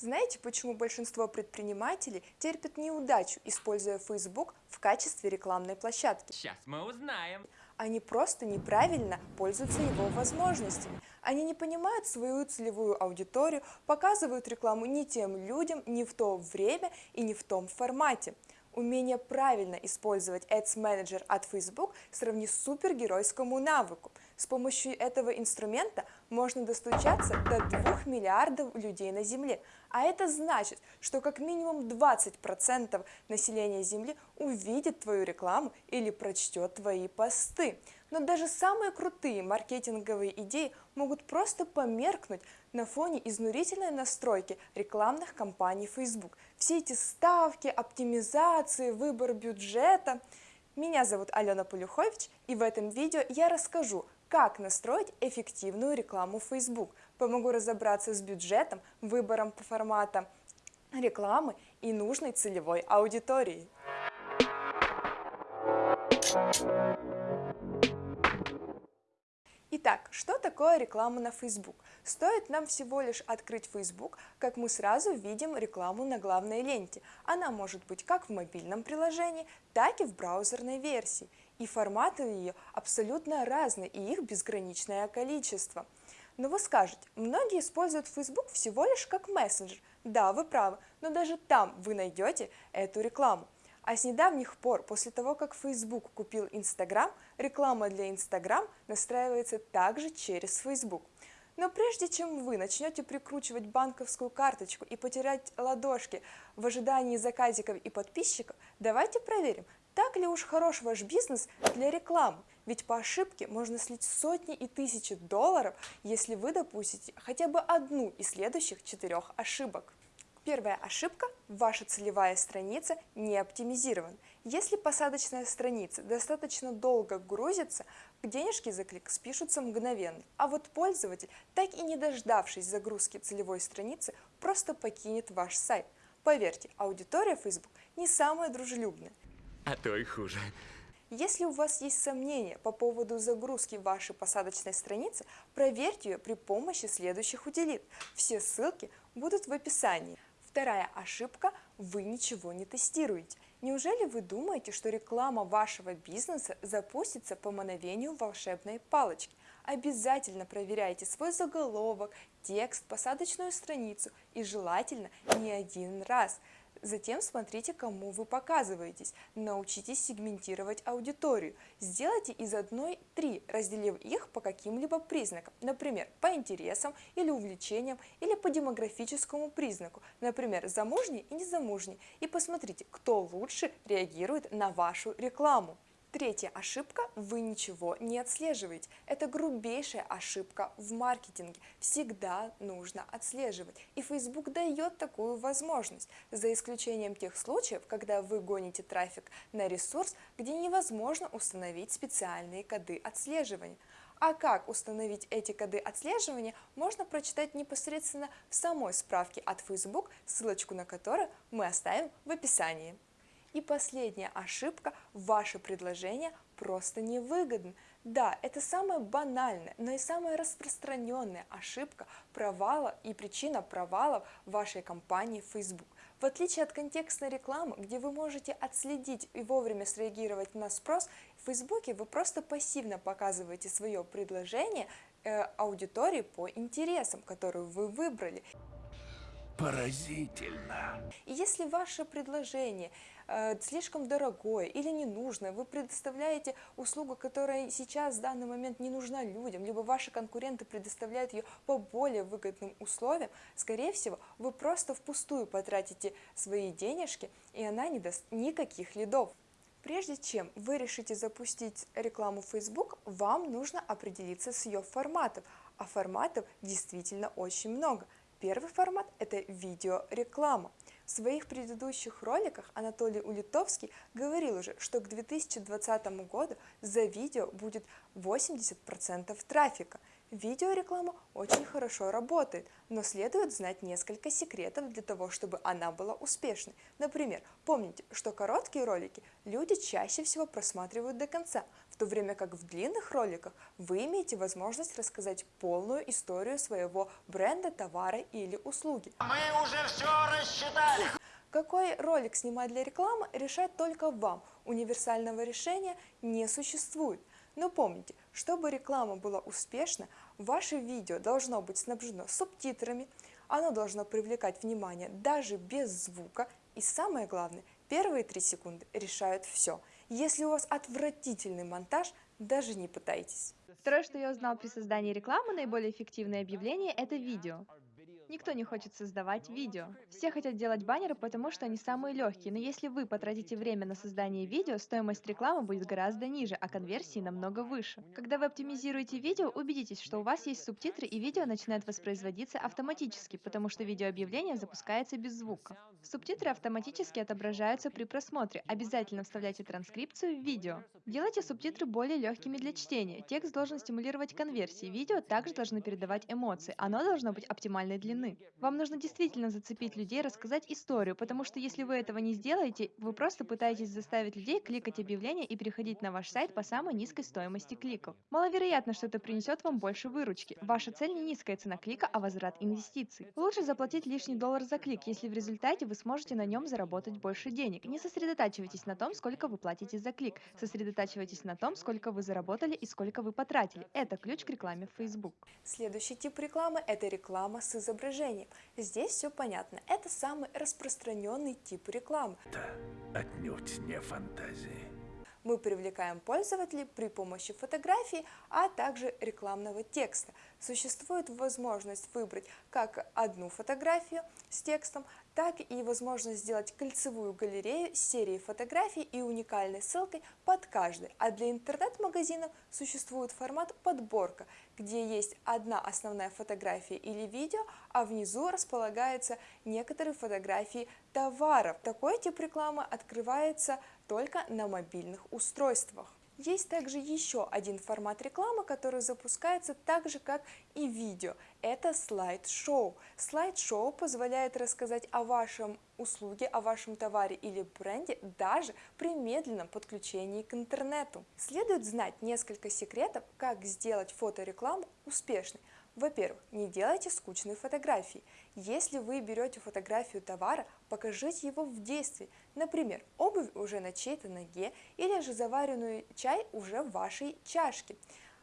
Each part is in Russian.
Знаете, почему большинство предпринимателей терпят неудачу, используя Facebook в качестве рекламной площадки? Сейчас мы узнаем. Они просто неправильно пользуются его возможностями. Они не понимают свою целевую аудиторию, показывают рекламу не тем людям, не в то время и не в том формате. Умение правильно использовать Ads Manager от Facebook сравни супергеройскому навыку. С помощью этого инструмента можно достучаться до 2 миллиардов людей на Земле, а это значит, что как минимум 20% населения Земли увидит твою рекламу или прочтет твои посты. Но даже самые крутые маркетинговые идеи могут просто померкнуть на фоне изнурительной настройки рекламных кампаний Facebook. Все эти ставки, оптимизации, выбор бюджета. Меня зовут Алена Полюхович, и в этом видео я расскажу, как настроить эффективную рекламу в Facebook. Помогу разобраться с бюджетом, выбором по форматам рекламы и нужной целевой аудитории. Итак, что такое реклама на Facebook? Стоит нам всего лишь открыть Facebook, как мы сразу видим рекламу на главной ленте. Она может быть как в мобильном приложении, так и в браузерной версии. И форматы ее абсолютно разные, и их безграничное количество. Но вы скажете, многие используют Facebook всего лишь как мессенджер. Да, вы правы, но даже там вы найдете эту рекламу. А с недавних пор, после того, как Facebook купил Instagram, реклама для Instagram настраивается также через Facebook. Но прежде чем вы начнете прикручивать банковскую карточку и потерять ладошки в ожидании заказиков и подписчиков, давайте проверим, так ли уж хорош ваш бизнес для рекламы. Ведь по ошибке можно слить сотни и тысячи долларов, если вы допустите хотя бы одну из следующих четырех ошибок. Первая ошибка – ваша целевая страница не оптимизирована. Если посадочная страница достаточно долго грузится, денежки за клик спишутся мгновенно, а вот пользователь, так и не дождавшись загрузки целевой страницы, просто покинет ваш сайт. Поверьте, аудитория Facebook не самая дружелюбная. А то и хуже. Если у вас есть сомнения по поводу загрузки вашей посадочной страницы, проверьте ее при помощи следующих утилит. Все ссылки будут в описании. Вторая ошибка – вы ничего не тестируете. Неужели вы думаете, что реклама вашего бизнеса запустится по мановению волшебной палочки? Обязательно проверяйте свой заголовок, текст, посадочную страницу и желательно не один раз – Затем смотрите, кому вы показываетесь. Научитесь сегментировать аудиторию. Сделайте из одной три, разделив их по каким-либо признакам. Например, по интересам или увлечениям, или по демографическому признаку. Например, замужний и незамужний. И посмотрите, кто лучше реагирует на вашу рекламу. Третья ошибка – вы ничего не отслеживаете. Это грубейшая ошибка в маркетинге. Всегда нужно отслеживать. И Facebook дает такую возможность, за исключением тех случаев, когда вы гоните трафик на ресурс, где невозможно установить специальные коды отслеживания. А как установить эти коды отслеживания, можно прочитать непосредственно в самой справке от Facebook, ссылочку на которую мы оставим в описании. И последняя ошибка – ваше предложение просто невыгодно. Да, это самая банальная, но и самая распространенная ошибка провала и причина провалов вашей компании Facebook. В отличие от контекстной рекламы, где вы можете отследить и вовремя среагировать на спрос, в Facebook вы просто пассивно показываете свое предложение э, аудитории по интересам, которую вы выбрали. Поразительно. И если ваше предложение слишком дорогое или ненужное, вы предоставляете услугу, которая сейчас в данный момент не нужна людям, либо ваши конкуренты предоставляют ее по более выгодным условиям, скорее всего, вы просто впустую потратите свои денежки, и она не даст никаких лидов. Прежде чем вы решите запустить рекламу в Facebook, вам нужно определиться с ее форматом, а форматов действительно очень много – Первый формат – это видеореклама. В своих предыдущих роликах Анатолий Улитовский говорил уже, что к 2020 году за видео будет 80% трафика. Видеореклама очень хорошо работает, но следует знать несколько секретов для того, чтобы она была успешной. Например, помните, что короткие ролики люди чаще всего просматривают до конца, то время как в длинных роликах вы имеете возможность рассказать полную историю своего бренда, товара или услуги. Мы уже все рассчитали. Какой ролик снимать для рекламы, решать только вам. Универсального решения не существует. Но помните, чтобы реклама была успешна, ваше видео должно быть снабжено субтитрами, оно должно привлекать внимание даже без звука, и самое главное, первые три секунды решают все. Если у вас отвратительный монтаж, даже не пытайтесь. Второе, что я узнал при создании рекламы, наиболее эффективное объявление – это видео. Никто не хочет создавать видео. Все хотят делать баннеры, потому что они самые легкие, но если вы потратите время на создание видео, стоимость рекламы будет гораздо ниже, а конверсии намного выше. Когда вы оптимизируете видео, убедитесь, что у вас есть субтитры и видео начинает воспроизводиться автоматически, потому что видеообъявление запускается без звука. Субтитры автоматически отображаются при просмотре. Обязательно вставляйте транскрипцию в видео. Делайте субтитры более легкими для чтения. Текст должен стимулировать конверсии. Видео также должно передавать эмоции. Оно должно быть оптимальной длины длины. Вам нужно действительно зацепить людей, рассказать историю, потому что если вы этого не сделаете, вы просто пытаетесь заставить людей кликать объявления и переходить на ваш сайт по самой низкой стоимости кликов. Маловероятно, что это принесет вам больше выручки. Ваша цель не низкая цена клика, а возврат инвестиций. Лучше заплатить лишний доллар за клик, если в результате вы сможете на нем заработать больше денег. Не сосредотачивайтесь на том, сколько вы платите за клик. Сосредотачивайтесь на том, сколько вы заработали и сколько вы потратили. Это ключ к рекламе в Facebook. Следующий тип рекламы – это реклама с изображением изображением. Здесь все понятно. Это самый распространенный тип рекламы. Это отнюдь не фантазии. Мы привлекаем пользователей при помощи фотографий, а также рекламного текста. Существует возможность выбрать как одну фотографию с текстом, так и возможность сделать кольцевую галерею с серией фотографий и уникальной ссылкой под каждой. А для интернет-магазинов существует формат подборка, где есть одна основная фотография или видео, а внизу располагаются некоторые фотографии товаров. Такой тип рекламы открывается только на мобильных устройствах. Есть также еще один формат рекламы, который запускается так же, как и видео. Это слайд-шоу. Слайд-шоу позволяет рассказать о вашем услуге, о вашем товаре или бренде даже при медленном подключении к интернету. Следует знать несколько секретов, как сделать фоторекламу успешной. Во-первых, не делайте скучные фотографии. Если вы берете фотографию товара, покажите его в действии. Например, обувь уже на чьей-то ноге или же заваренную чай уже в вашей чашке.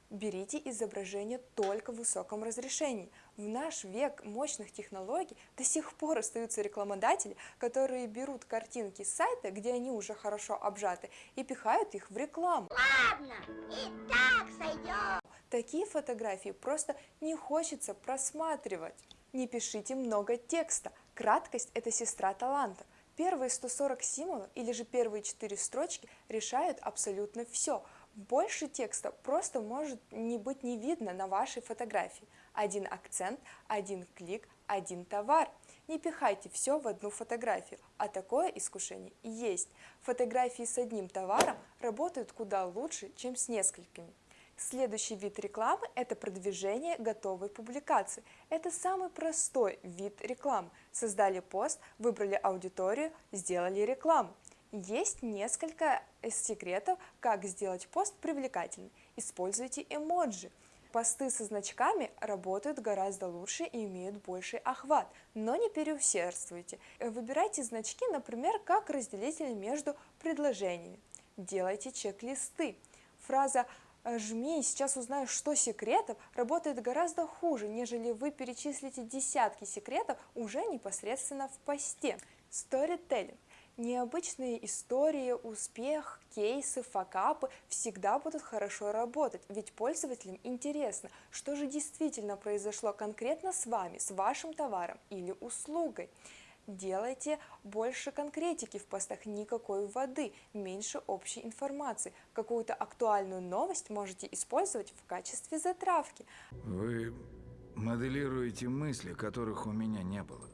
Берите изображение только в высоком разрешении. В наш век мощных технологий до сих пор остаются рекламодатели, которые берут картинки с сайта, где они уже хорошо обжаты, и пихают их в рекламу. Ладно, и так сойдет. Такие фотографии просто не хочется просматривать. Не пишите много текста. Краткость – это сестра таланта. Первые 140 символов или же первые 4 строчки решают абсолютно все. Больше текста просто может не быть не видно на вашей фотографии. Один акцент, один клик, один товар. Не пихайте все в одну фотографию, а такое искушение есть. Фотографии с одним товаром работают куда лучше, чем с несколькими. Следующий вид рекламы – это продвижение готовой публикации. Это самый простой вид рекламы. Создали пост, выбрали аудиторию, сделали рекламу. Есть несколько секретов, как сделать пост привлекательным. Используйте эмоджи. Посты со значками работают гораздо лучше и имеют больший охват, но не переусердствуйте. Выбирайте значки, например, как разделитель между предложениями. Делайте чек-листы. Фраза жми, сейчас узнаешь, что секретов, работает гораздо хуже, нежели вы перечислите десятки секретов уже непосредственно в посте. Storytelling. Необычные истории, успех, кейсы, факапы всегда будут хорошо работать, ведь пользователям интересно, что же действительно произошло конкретно с вами, с вашим товаром или услугой. Делайте больше конкретики в постах, никакой воды, меньше общей информации. Какую-то актуальную новость можете использовать в качестве затравки. Вы моделируете мысли, которых у меня не было.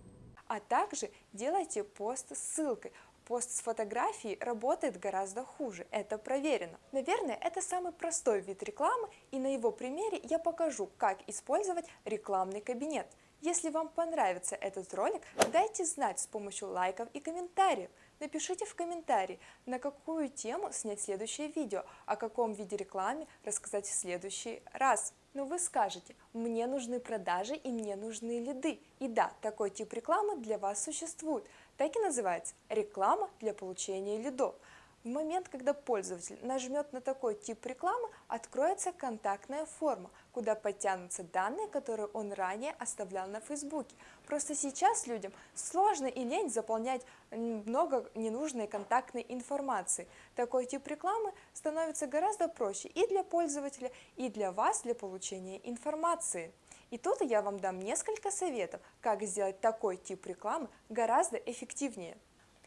А также делайте пост с ссылкой. Пост с фотографией работает гораздо хуже, это проверено. Наверное, это самый простой вид рекламы, и на его примере я покажу, как использовать рекламный кабинет. Если вам понравится этот ролик, дайте знать с помощью лайков и комментариев. Напишите в комментарии, на какую тему снять следующее видео, о каком виде рекламы рассказать в следующий раз. Но вы скажете, мне нужны продажи и мне нужны лиды. И да, такой тип рекламы для вас существует. Так и называется – реклама для получения лидов. В момент, когда пользователь нажмет на такой тип рекламы, откроется контактная форма, куда подтянутся данные, которые он ранее оставлял на Фейсбуке. Просто сейчас людям сложно и лень заполнять много ненужной контактной информации. Такой тип рекламы становится гораздо проще и для пользователя, и для вас для получения информации. И тут я вам дам несколько советов, как сделать такой тип рекламы гораздо эффективнее.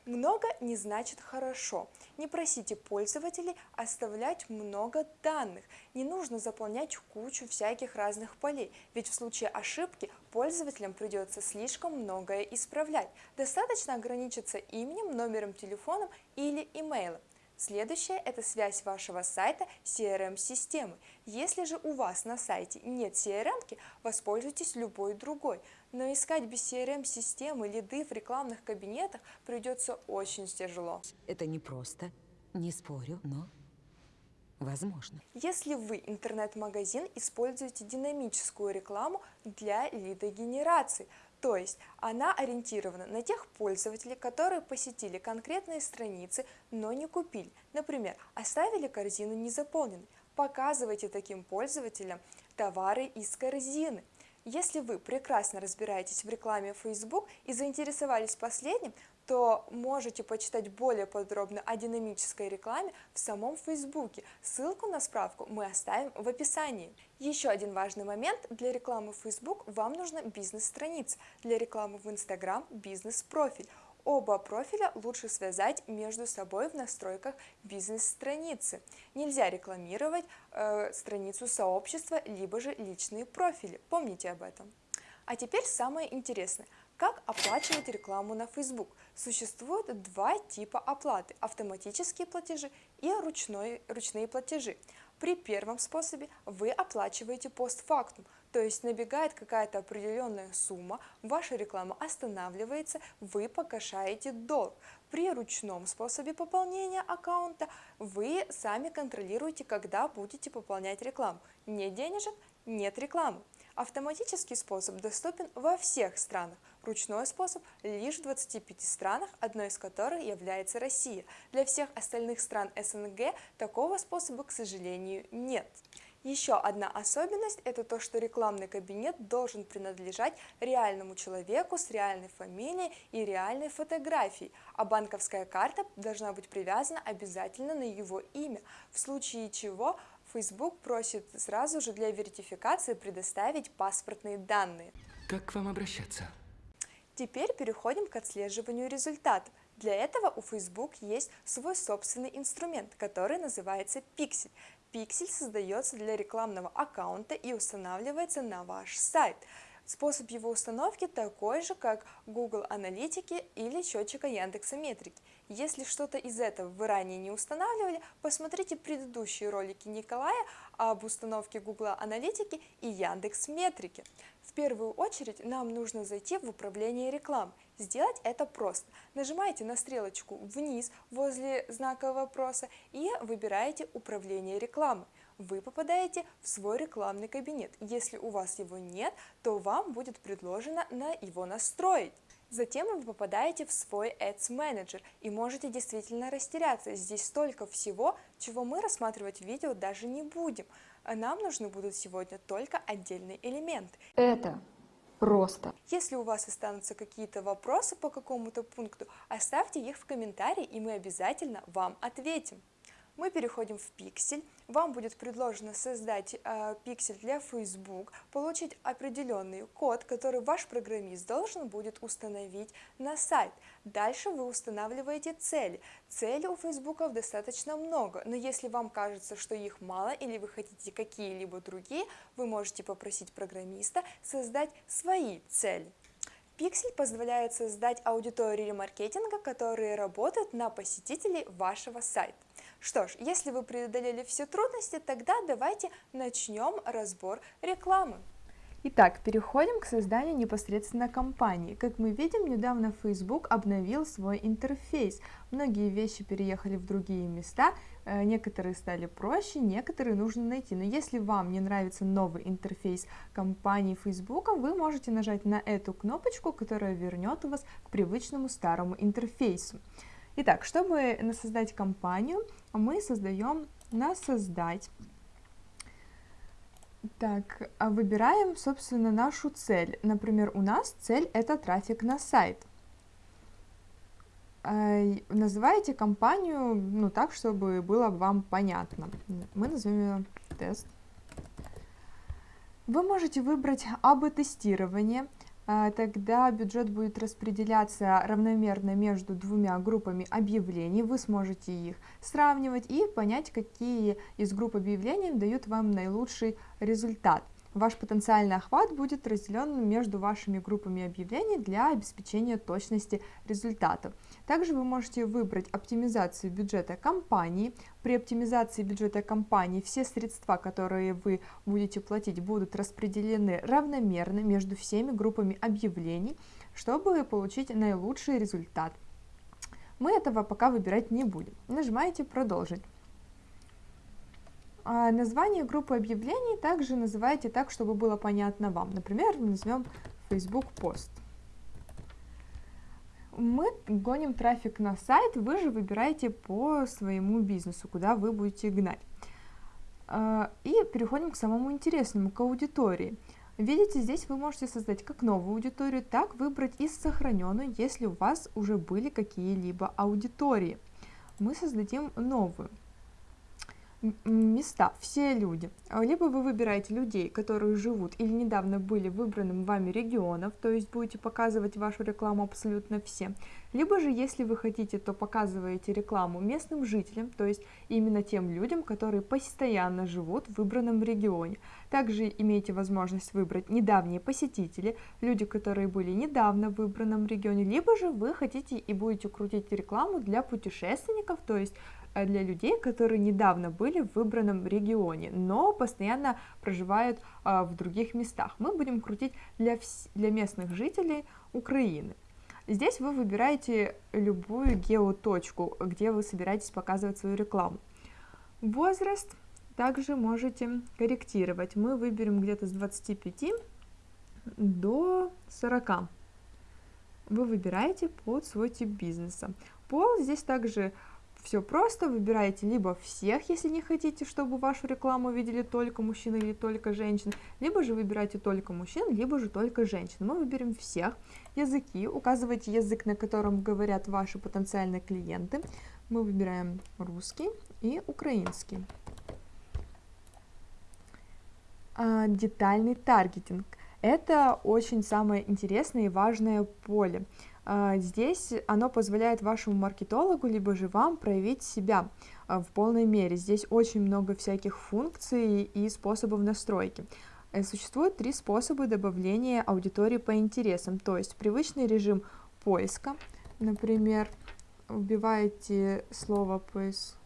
Много не значит хорошо. Не просите пользователей оставлять много данных. Не нужно заполнять кучу всяких разных полей, ведь в случае ошибки пользователям придется слишком многое исправлять. Достаточно ограничиться именем, номером телефона или имейлом. Следующее – это связь вашего сайта с CRM-системой. Если же у вас на сайте нет CRM, воспользуйтесь любой другой. Но искать без CRM-системы лиды в рекламных кабинетах придется очень тяжело. Это непросто, не спорю, но возможно. Если вы интернет-магазин используете динамическую рекламу для лидогенерации – то есть она ориентирована на тех пользователей, которые посетили конкретные страницы, но не купили. Например, оставили корзину незаполненной. Показывайте таким пользователям товары из корзины. Если вы прекрасно разбираетесь в рекламе Facebook и заинтересовались последним, то можете почитать более подробно о динамической рекламе в самом Фейсбуке. Ссылку на справку мы оставим в описании. Еще один важный момент для рекламы в Facebook вам нужна бизнес-страница, для рекламы в Instagram – бизнес-профиль. Оба профиля лучше связать между собой в настройках бизнес-страницы. Нельзя рекламировать э, страницу сообщества, либо же личные профили. Помните об этом. А теперь самое интересное – как оплачивать рекламу на Facebook? Существует два типа оплаты – автоматические платежи и ручной, ручные платежи. При первом способе вы оплачиваете постфактум, то есть набегает какая-то определенная сумма, ваша реклама останавливается, вы погашаете долг. При ручном способе пополнения аккаунта вы сами контролируете, когда будете пополнять рекламу. Нет денежек – нет рекламы. Автоматический способ доступен во всех странах, ручной способ лишь в 25 странах, одной из которых является Россия. Для всех остальных стран СНГ такого способа, к сожалению, нет. Еще одна особенность – это то, что рекламный кабинет должен принадлежать реальному человеку с реальной фамилией и реальной фотографией, а банковская карта должна быть привязана обязательно на его имя, в случае чего – Facebook просит сразу же для верификации предоставить паспортные данные. Как к вам обращаться? Теперь переходим к отслеживанию результатов. Для этого у Facebook есть свой собственный инструмент, который называется Pixel. Pixel создается для рекламного аккаунта и устанавливается на ваш сайт. Способ его установки такой же, как Google Аналитики или счетчика Яндекса Метрики. Если что-то из этого вы ранее не устанавливали, посмотрите предыдущие ролики Николая об установке Google Аналитики и Яндекс Метрики. В первую очередь нам нужно зайти в управление рекламой. Сделать это просто. Нажимаете на стрелочку вниз возле знака вопроса и выбираете управление рекламой вы попадаете в свой рекламный кабинет. Если у вас его нет, то вам будет предложено на его настроить. Затем вы попадаете в свой Ads Manager и можете действительно растеряться. Здесь столько всего, чего мы рассматривать в видео даже не будем. Нам нужны будут сегодня только отдельные элементы. Это просто. Если у вас останутся какие-то вопросы по какому-то пункту, оставьте их в комментарии, и мы обязательно вам ответим. Мы переходим в пиксель. Вам будет предложено создать э, пиксель для Facebook, получить определенный код, который ваш программист должен будет установить на сайт. Дальше вы устанавливаете цели. Целей у Facebook достаточно много, но если вам кажется, что их мало или вы хотите какие-либо другие, вы можете попросить программиста создать свои цели. Pixel позволяет создать аудитории ремаркетинга, которые работают на посетителей вашего сайта. Что ж, если вы преодолели все трудности, тогда давайте начнем разбор рекламы. Итак, переходим к созданию непосредственно кампании. Как мы видим, недавно Facebook обновил свой интерфейс. Многие вещи переехали в другие места, э, некоторые стали проще, некоторые нужно найти. Но если вам не нравится новый интерфейс компании Facebook, вы можете нажать на эту кнопочку, которая вернет вас к привычному старому интерфейсу. Итак, чтобы создать кампанию, мы создаем на создать так, а выбираем, собственно, нашу цель. Например, у нас цель это трафик на сайт. Называйте компанию, ну, так, чтобы было вам понятно. Мы назовем ее тест. Вы можете выбрать АБ-тестирование, а, тогда бюджет будет распределяться равномерно между двумя группами объявлений, вы сможете их сравнивать и понять, какие из групп объявлений дают вам наилучший результат. Ваш потенциальный охват будет разделен между вашими группами объявлений для обеспечения точности результатов. Также вы можете выбрать оптимизацию бюджета компании. При оптимизации бюджета компании все средства, которые вы будете платить, будут распределены равномерно между всеми группами объявлений, чтобы получить наилучший результат. Мы этого пока выбирать не будем. Нажимаете «Продолжить». А название группы объявлений также называйте так, чтобы было понятно вам. Например, назовем Facebook пост. Мы гоним трафик на сайт, вы же выбираете по своему бизнесу, куда вы будете гнать. А, и переходим к самому интересному, к аудитории. Видите, здесь вы можете создать как новую аудиторию, так выбрать и сохраненную, если у вас уже были какие-либо аудитории. Мы создадим новую места, все люди. А, либо вы выбираете людей, которые живут или недавно были выбранным вами регионов, то есть будете показывать вашу рекламу абсолютно всем. Либо же, если вы хотите, то показываете рекламу местным жителям, то есть именно тем людям, которые постоянно живут в выбранном регионе. Также имеете возможность выбрать недавние посетители, люди, которые были недавно в выбранном регионе, либо же вы хотите и будете крутить рекламу для путешественников, то есть для людей, которые недавно были в выбранном регионе, но постоянно проживают а, в других местах. Мы будем крутить для, для местных жителей Украины. Здесь вы выбираете любую геоточку, где вы собираетесь показывать свою рекламу. Возраст также можете корректировать. Мы выберем где-то с 25 до 40. Вы выбираете под свой тип бизнеса. Пол здесь также все просто, выбираете либо всех, если не хотите, чтобы вашу рекламу видели только мужчины или только женщины, либо же выбирайте только мужчин, либо же только женщин. Мы выберем всех. Языки, указывайте язык, на котором говорят ваши потенциальные клиенты. Мы выбираем русский и украинский. А, детальный таргетинг. Это очень самое интересное и важное поле. А, здесь оно позволяет вашему маркетологу, либо же вам проявить себя а, в полной мере. Здесь очень много всяких функций и способов настройки. Э, существует три способа добавления аудитории по интересам, то есть привычный режим поиска, например, вбиваете слово поиск,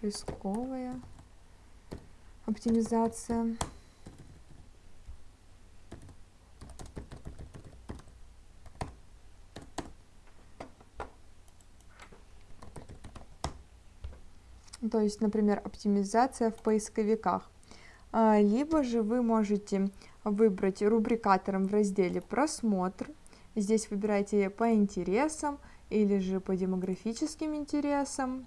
поисковая оптимизация, то есть, например, оптимизация в поисковиках. А, либо же вы можете выбрать рубрикатором в разделе «Просмотр». Здесь выбирайте по интересам или же по демографическим интересам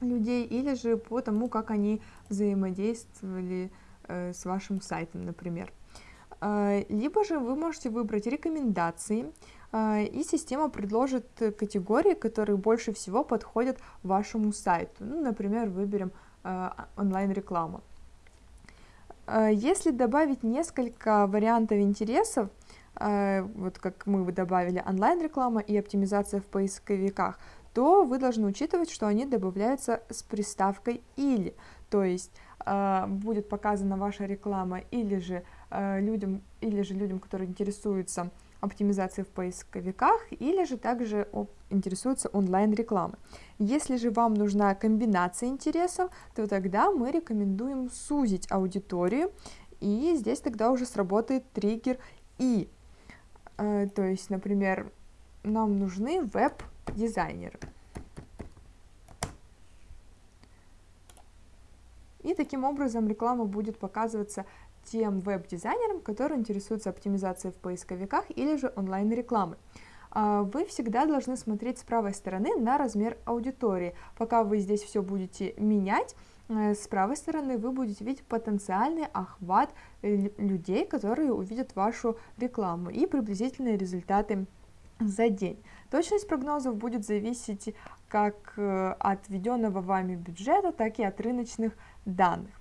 людей, или же по тому, как они взаимодействовали э, с вашим сайтом, например. А, либо же вы можете выбрать рекомендации, а, и система предложит категории, которые больше всего подходят вашему сайту. Ну, например, выберем а, онлайн-реклама. Если добавить несколько вариантов интересов, вот как мы добавили онлайн-реклама и оптимизация в поисковиках, то вы должны учитывать, что они добавляются с приставкой «или», то есть будет показана ваша реклама или же э, людям или же людям, которые интересуются оптимизацией в поисковиках, или же также интересуются онлайн-рекламой. Если же вам нужна комбинация интересов, то тогда мы рекомендуем сузить аудиторию, и здесь тогда уже сработает триггер «и». Э, то есть, например, нам нужны веб-дизайнеры. И таким образом реклама будет показываться тем веб-дизайнерам, которые интересуются оптимизацией в поисковиках или же онлайн-рекламой. А, вы всегда должны смотреть с правой стороны на размер аудитории. Пока вы здесь все будете менять, э, с правой стороны вы будете видеть потенциальный охват э, людей, которые увидят вашу рекламу и приблизительные результаты за день. Точность прогнозов будет зависеть как э, от введенного вами бюджета, так и от рыночных данных.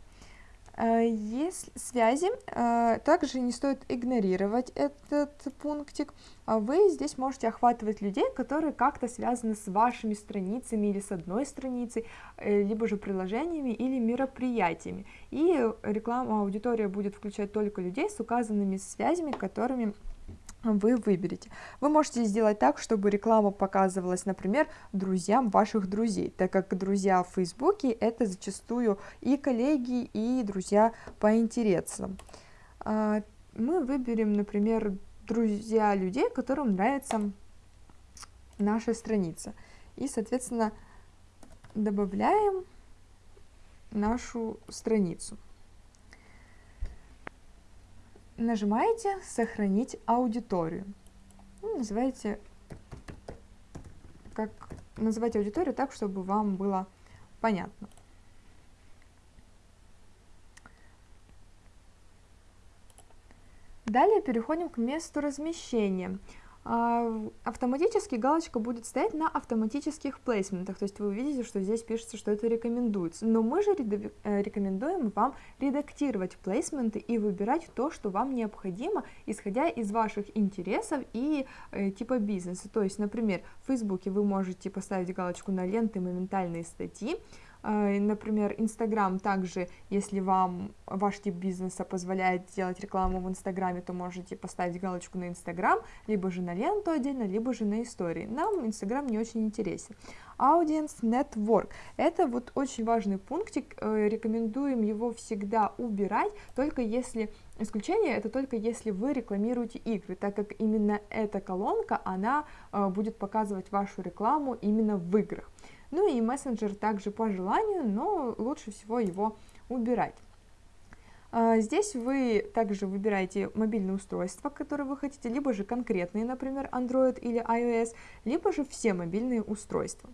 Э, есть связи, э, также не стоит игнорировать этот пунктик. А вы здесь можете охватывать людей, которые как-то связаны с вашими страницами или с одной страницей, либо же приложениями или мероприятиями. И реклама аудитория будет включать только людей с указанными связями, которыми вы выберете. Вы можете сделать так, чтобы реклама показывалась, например, друзьям ваших друзей, так как друзья в Фейсбуке это зачастую и коллеги, и друзья по интересам. А, мы выберем, например, друзья людей, которым нравится наша страница. И, соответственно, добавляем нашу страницу нажимаете «Сохранить аудиторию». Ну, называйте, как, называйте аудиторию так, чтобы вам было понятно. Далее переходим к месту размещения. А, автоматически галочка будет стоять на автоматических плейсментах, то есть вы увидите, что здесь пишется, что это рекомендуется. Но мы же э, рекомендуем вам редактировать плейсменты и выбирать то, что вам необходимо, исходя из ваших интересов и э, типа бизнеса. То есть, например, в Фейсбуке вы можете поставить галочку на ленты моментальные статьи, например, Инстаграм также, если вам ваш тип бизнеса позволяет делать рекламу в Инстаграме, то можете поставить галочку на Инстаграм, либо же на ленту отдельно, либо же на истории. Нам Инстаграм не очень интересен. Audience Network. Это вот очень важный пунктик, э, рекомендуем его всегда убирать, только если, исключение это только если вы рекламируете игры, так как именно эта колонка, она э, будет показывать вашу рекламу именно в играх. Ну и мессенджер также по желанию, но лучше всего его убирать. А, здесь вы также выбираете мобильное устройство, которое вы хотите, либо же конкретные, например, Android или iOS, либо же все мобильные устройства.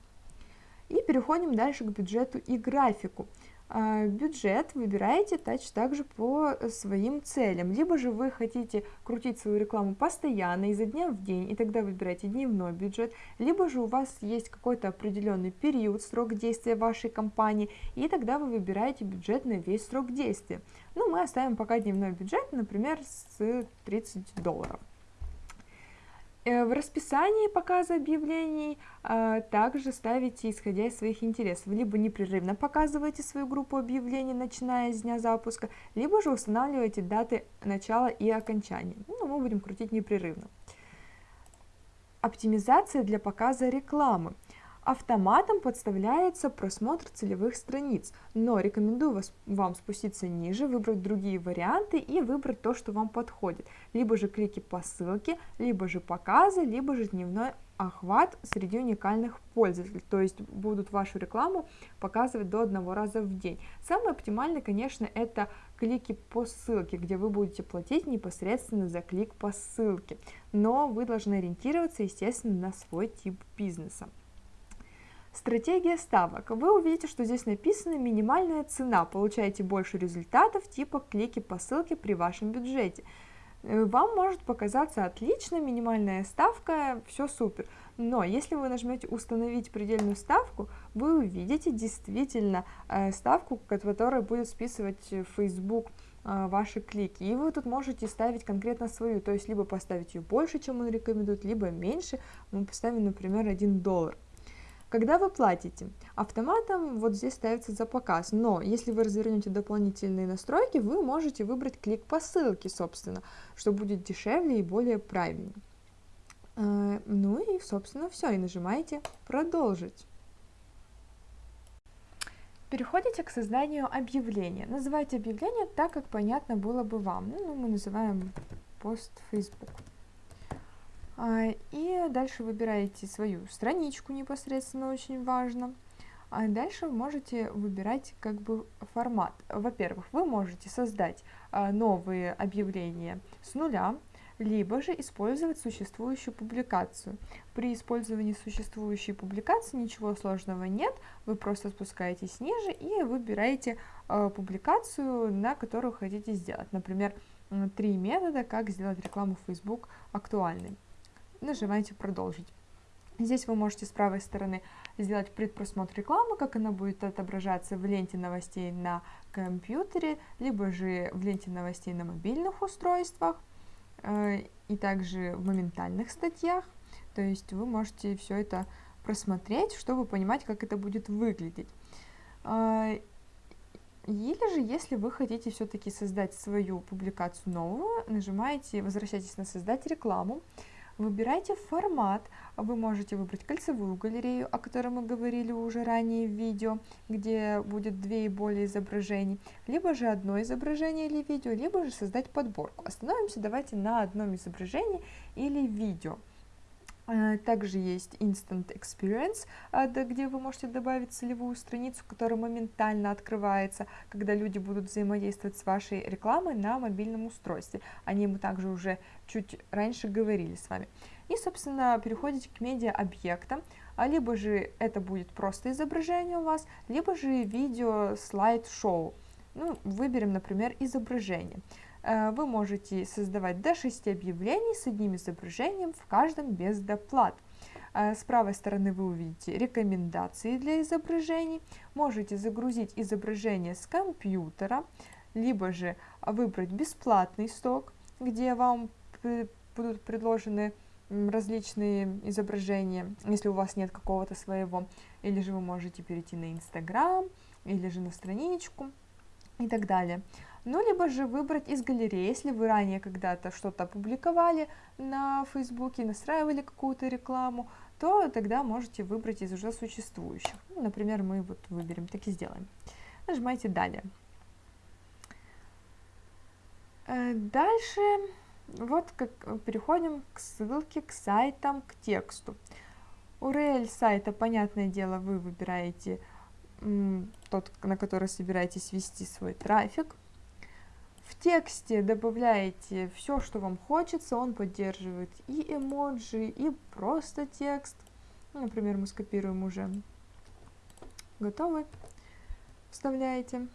И переходим дальше к бюджету и графику. А, бюджет выбираете также по своим целям. Либо же вы хотите крутить свою рекламу постоянно, изо дня в день, и тогда выбираете дневной бюджет. Либо же у вас есть какой-то определенный период, срок действия вашей компании, и тогда вы выбираете бюджет на весь срок действия. Ну, мы оставим пока дневной бюджет, например, с 30 долларов. Э, в расписании показа объявлений э, также ставите, исходя из своих интересов, либо непрерывно показываете свою группу объявлений, начиная с дня запуска, либо же устанавливаете даты начала и окончания. Ну, мы будем крутить непрерывно. Оптимизация для показа рекламы. Автоматом подставляется просмотр целевых страниц, но рекомендую вас, вам спуститься ниже, выбрать другие варианты и выбрать то, что вам подходит. Либо же клики по ссылке, либо же показы, либо же дневной охват среди уникальных пользователей, то есть будут вашу рекламу показывать до одного раза в день. Самое оптимальное, конечно, это клики по ссылке, где вы будете платить непосредственно за клик по ссылке, но вы должны ориентироваться, естественно, на свой тип бизнеса. Стратегия ставок. Вы увидите, что здесь написано минимальная цена, получаете больше результатов типа клики по ссылке при вашем бюджете. Э, вам может показаться отлично, минимальная ставка, все супер. Но если вы нажмете установить предельную ставку, вы увидите действительно э, ставку, которая будет списывать Facebook э, ваши клики. И вы тут можете ставить конкретно свою, то есть либо поставить ее больше, чем он рекомендует, либо меньше. Мы поставим, например, 1 доллар. Когда вы платите, автоматом вот здесь ставится за показ, но если вы развернете дополнительные настройки, вы можете выбрать клик по ссылке, собственно, что будет дешевле и более правильно. Э, ну и, собственно, все, и нажимаете «Продолжить». Переходите к созданию объявления. Называйте объявление так, как понятно было бы вам. Ну, мы называем пост Facebook. А, и дальше выбираете свою страничку непосредственно, очень важно. А дальше вы можете выбирать как бы формат. Во-первых, вы можете создать а, новые объявления с нуля, либо же использовать существующую публикацию. При использовании существующей публикации ничего сложного нет, вы просто спускаетесь ниже и выбираете э, публикацию, на которую хотите сделать. Например, три метода, как сделать рекламу в Facebook актуальной. Нажимаете «Продолжить». Здесь вы можете с правой стороны сделать предпросмотр рекламы, как она будет отображаться в ленте новостей на компьютере, либо же в ленте новостей на мобильных устройствах. Э, и также в моментальных статьях. То есть вы можете все это просмотреть, чтобы понимать, как это будет выглядеть. Э, или же, если вы хотите все-таки создать свою публикацию новую, нажимаете, возвращайтесь на «Создать рекламу», Выбирайте формат. Вы можете выбрать кольцевую галерею, о которой мы говорили уже ранее в видео, где будет две и более изображений, либо же одно изображение или видео, либо же создать подборку. Остановимся давайте на одном изображении или видео. Э, также есть Instant Experience, э, где вы можете добавить целевую страницу, которая моментально открывается, когда люди будут взаимодействовать с вашей рекламой на мобильном устройстве. О ней мы также уже чуть раньше говорили с вами. И, собственно, переходите к медиа-объектам, а либо же это будет просто изображение у вас, либо же видео слайд-шоу. Ну, выберем, например, изображение. Э, вы можете создавать до 6 объявлений с одним изображением, в каждом без доплат. Э, с правой стороны вы увидите рекомендации для изображений. Можете загрузить изображение с компьютера, либо же выбрать бесплатный сток, где вам будут предложены различные изображения, если у вас нет какого-то своего. Или же вы можете перейти на Инстаграм, или же на страничку и так далее ну, либо же выбрать из галереи, если вы ранее когда-то что-то опубликовали на Фейсбуке, настраивали какую-то рекламу, то тогда можете выбрать из уже существующих. Ну, например, мы вот выберем, так и сделаем. Нажимаете «Далее». Э, дальше вот как переходим к ссылке, к сайтам, к тексту. URL сайта, понятное дело, вы выбираете тот, на который собираетесь вести свой трафик. В тексте добавляете все, что вам хочется, он поддерживает и эмоджи, и просто текст. Ну, например, мы скопируем уже готовый, вставляете.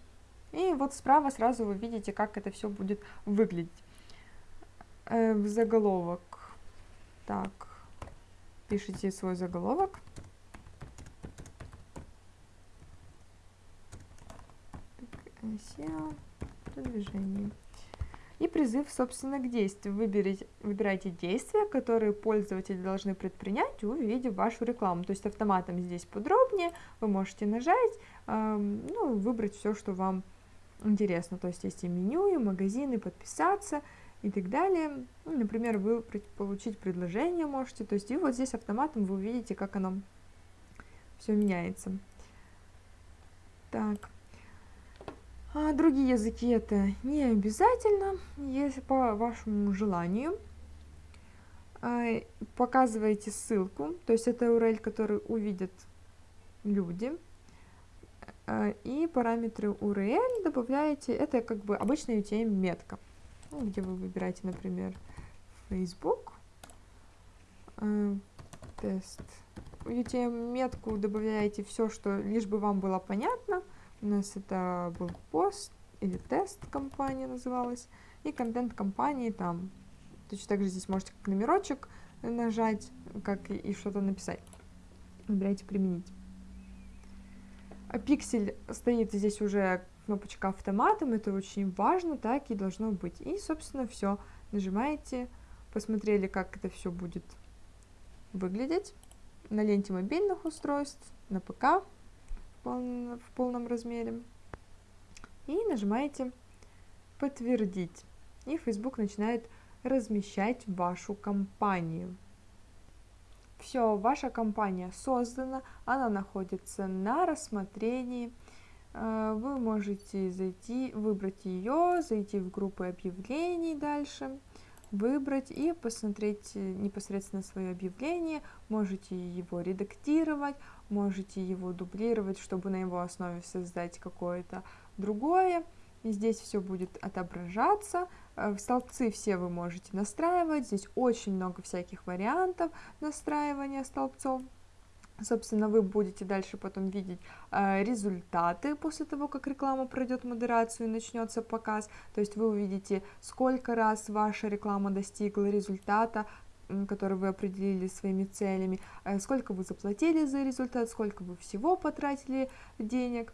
И вот справа сразу вы видите, как это все будет выглядеть. Э, в заголовок. Так, пишите свой заголовок. SEO продвижении. И призыв, собственно, к действию. Выберите, выбирайте действия, которые пользователи должны предпринять, увидев вашу рекламу. То есть автоматом здесь подробнее, вы можете нажать, э, ну, выбрать все, что вам интересно. То есть есть и меню, и магазины, подписаться и так далее. Ну, например, вы получить предложение можете. То есть и вот здесь автоматом вы увидите, как оно все меняется. Так. А другие языки это не обязательно, если по вашему желанию. А, показываете ссылку, то есть это URL, который увидят люди. А, и параметры URL добавляете, это как бы обычная UTM-метка, ну, где вы выбираете, например, Facebook, а, тест. UTM-метку добавляете все, что лишь бы вам было понятно – у нас это был пост или тест компания называлась. И контент компании там. Точно так же здесь можете как номерочек нажать, как и, что-то написать. Выбирайте применить. А пиксель стоит здесь уже кнопочка автоматом, это очень важно, так и должно быть. И, собственно, все. Нажимаете, посмотрели, как это все будет выглядеть. на ленте мобильных устройств, на ПК в полном, размере. И нажимаете «Подтвердить». И Facebook начинает размещать вашу компанию. Все, ваша компания создана, она находится на рассмотрении. Э, вы можете зайти, выбрать ее, зайти в группы объявлений дальше, выбрать и посмотреть э, непосредственно свое объявление. Можете его редактировать, можете его дублировать, чтобы на его основе создать какое-то другое. И здесь все будет отображаться. Э, столбцы все вы можете настраивать. Здесь очень много всяких вариантов настраивания столбцов. Собственно, вы будете дальше потом видеть э, результаты после того, как реклама пройдет модерацию и начнется показ. То есть вы увидите, сколько раз ваша реклама достигла результата, который вы определили своими целями, э, сколько вы заплатили за результат, сколько вы всего потратили денег.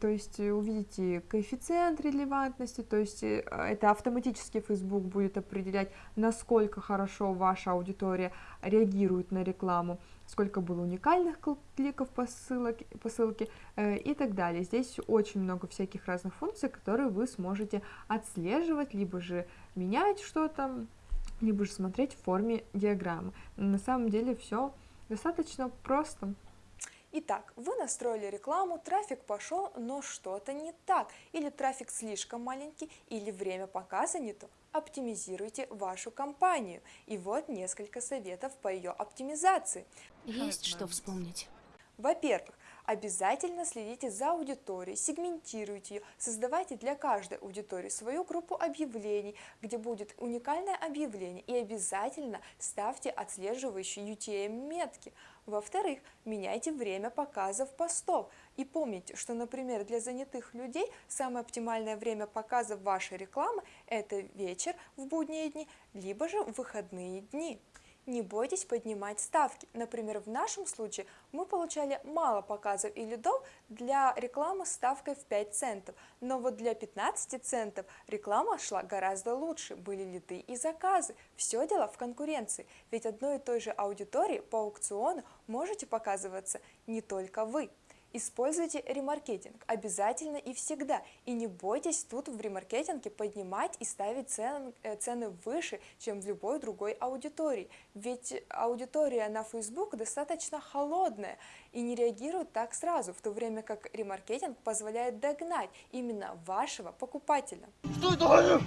То есть э, увидите коэффициент релевантности, то есть э, это автоматически Facebook будет определять, насколько хорошо ваша аудитория реагирует на рекламу, сколько было уникальных кликов по, ссылке, по ссылке э, и так далее. Здесь очень много всяких разных функций, которые вы сможете отслеживать, либо же менять что-то, либо же смотреть в форме диаграммы. На самом деле все достаточно просто. Итак, вы настроили рекламу, трафик пошел, но что-то не так, или трафик слишком маленький, или время показа не то. Оптимизируйте вашу кампанию. И вот несколько советов по ее оптимизации. Есть что вспомнить. Во-первых, Обязательно следите за аудиторией, сегментируйте ее, создавайте для каждой аудитории свою группу объявлений, где будет уникальное объявление и обязательно ставьте отслеживающие UTM-метки. Во-вторых, меняйте время показов постов. И помните, что, например, для занятых людей самое оптимальное время показа вашей рекламы – это вечер в будние дни, либо же в выходные дни. Не бойтесь поднимать ставки. Например, в нашем случае мы получали мало показов и лидов для рекламы с ставкой в 5 центов. Но вот для 15 центов реклама шла гораздо лучше, были лиды и заказы. Все дело в конкуренции, ведь одной и той же аудитории по аукциону можете показываться не только вы. Используйте ремаркетинг обязательно и всегда. И не бойтесь тут в ремаркетинге поднимать и ставить цен, э, цены выше, чем в любой другой аудитории. Ведь аудитория на Facebook достаточно холодная и не реагирует так сразу, в то время как ремаркетинг позволяет догнать именно вашего покупателя. Что это?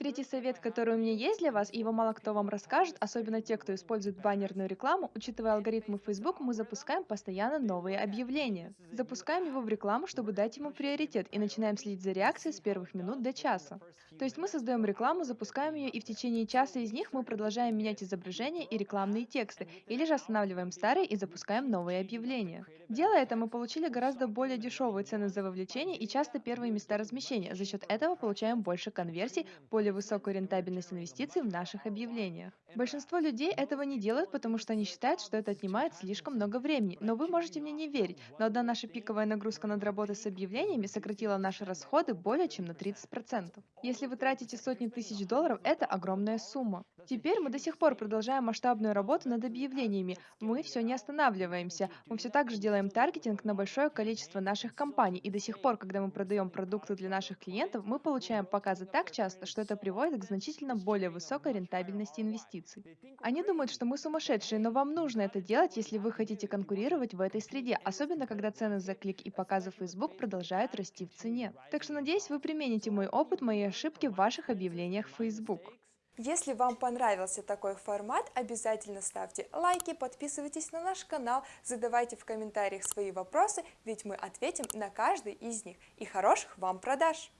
Третий совет, который у меня есть для вас, и его мало кто вам расскажет, особенно те, кто использует баннерную рекламу, учитывая алгоритмы Facebook, мы запускаем постоянно новые объявления. Запускаем его в рекламу, чтобы дать ему приоритет, и начинаем следить за реакцией с первых минут до часа. То есть мы создаем рекламу, запускаем ее, и в течение часа из них мы продолжаем менять изображения и рекламные тексты, или же останавливаем старые и запускаем новые объявления. Делая это, мы получили гораздо более дешевые цены за вовлечение и часто первые места размещения. За счет этого получаем больше конверсий, более высокую рентабельность инвестиций в наших объявлениях. Большинство людей этого не делают, потому что они считают, что это отнимает слишком много времени. Но вы можете мне не верить, но одна наша пиковая нагрузка над работой с объявлениями сократила наши расходы более чем на 30%. Если вы тратите сотни тысяч долларов, это огромная сумма. Теперь мы до сих пор продолжаем масштабную работу над объявлениями. Мы все не останавливаемся. Мы все так же делаем таргетинг на большое количество наших компаний. И до сих пор, когда мы продаем продукты для наших клиентов, мы получаем показы так часто, что это приводит к значительно более высокой рентабельности инвестиций. Они думают, что мы сумасшедшие, но вам нужно это делать, если вы хотите конкурировать в этой среде, особенно когда цены за клик и показы Facebook продолжают расти в цене. Так что надеюсь, вы примените мой опыт, мои ошибки в ваших объявлениях в Facebook. Если вам понравился такой формат, обязательно ставьте лайки, подписывайтесь на наш канал, задавайте в комментариях свои вопросы, ведь мы ответим на каждый из них. И хороших вам продаж!